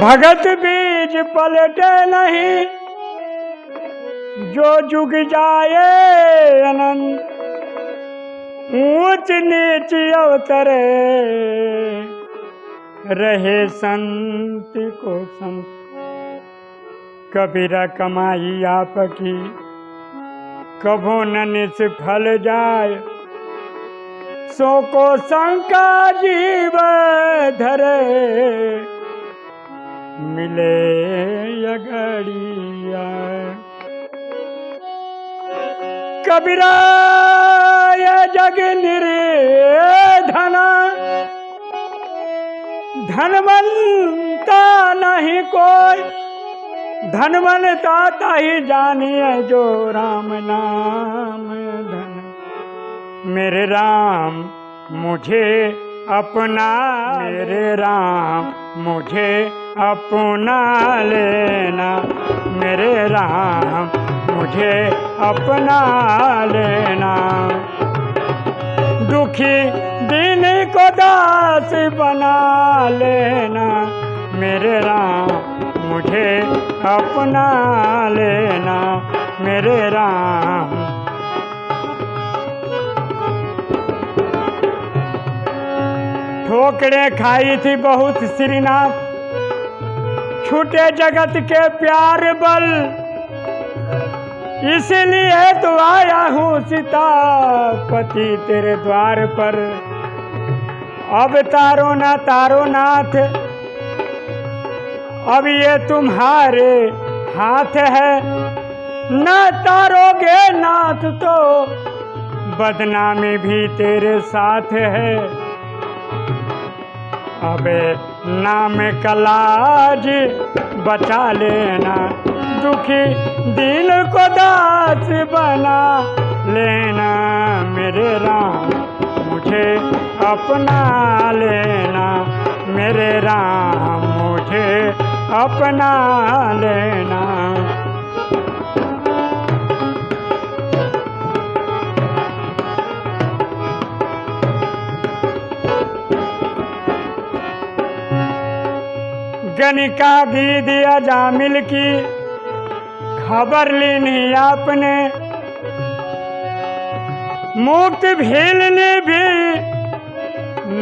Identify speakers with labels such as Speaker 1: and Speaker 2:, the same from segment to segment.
Speaker 1: भगत बीज पलटे नहीं, जो जुग जाए अनंत। ऊंच नीच अवतरे रहे संत को संत। कबीरा कमाई आपकी, कभो न निष्फल जाए। सो को शंका जीव धरे मिले अगड़िया कबीरा जग निर्धना। धनवंता नहीं कोई। धनवंता ताही जानिए जो राम नाम धन। मेरे राम, मुझे अपना। मेरे राम, मुझे अपना लेना। मेरे राम, मुझे अपना लेना। दुखी दिन को दास बना लेना। मेरे राम, मुझे अपना लेना। मेरे राम। ठोकरे खाई थी बहुत श्रीनाथ। छूटे जगत के प्यार बल। इसलिए तो आया हूँ सीता पति तेरे द्वार पर। अब तारो ना तारो नाथ, अब ये तुम्हारे हाथ है। न तारोगे नाथ तो बदनामी भी तेरे साथ है। अबे नाम कलाज बचा लेना। दुखी दिल को दास बना लेना। मेरे राम, मुझे अपना लेना। मेरे राम, मुझे अपना लेना। गनिका गी दिया जामिल की खबर लेनी आपने। मुक्त भीलनी भी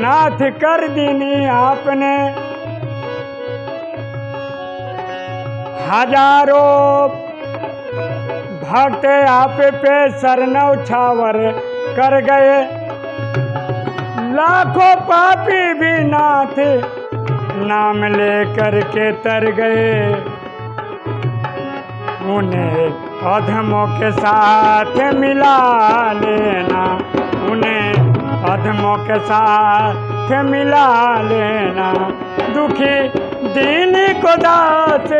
Speaker 1: नाथ कर दीनी आपने। हज़ारों भक्त आप पे सरनौ छावर कर गए। लाखों पापी भी नाथ नाम लेकर के तर गए। उन्हें अधमों के साथ मिला लेना। उन्हें अधमों के साथ मिला लेना। दुखी दीन को दास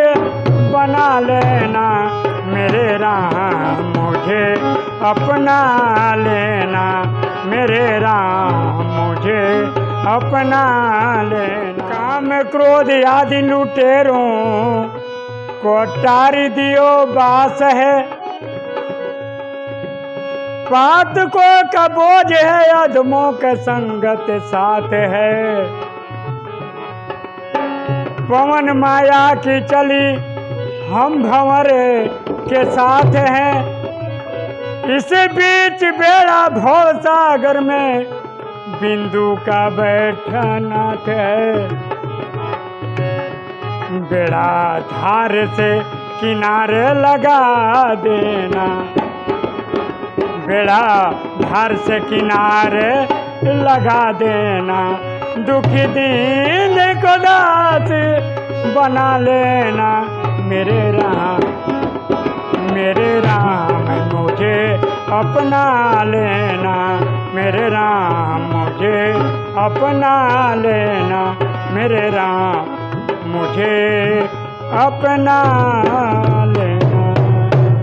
Speaker 1: बना लेना। मेरे राम मुझे अपना लेना। मेरे राम मुझे अपना लेना। काम क्रोध आदि लुटेरों को टारी दियो बास है। पात को का बोझ है अधमों के संगत साथ है। पवन माया की चली, हम भंवर के साथ हैं। इस बीच बेड़ा भव सागर में बिंदु का बैठनाथ है। बेड़ा धार से किनारे लगा देना। बेड़ा धार से किनारे लगा देना। दुखी दिन को दास बना लेना। मेरे राम मेरे राम मुझे अपना लेना। मेरे राम मुझे अपना लेना। मेरे राम मुझे अपना